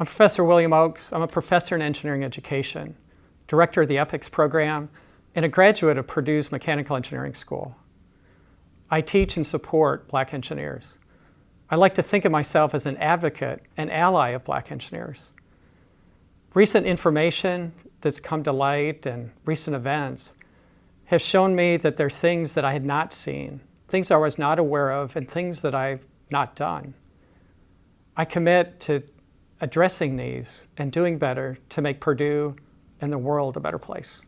I'm Professor William Oakes. I'm a professor in engineering education, director of the EPICS program, and a graduate of Purdue's Mechanical Engineering School. I teach and support black engineers. I like to think of myself as an advocate and ally of black engineers. Recent information that's come to light and recent events have shown me that there are things that I had not seen, things I was not aware of, and things that I've not done. I commit to addressing these and doing better to make Purdue and the world a better place.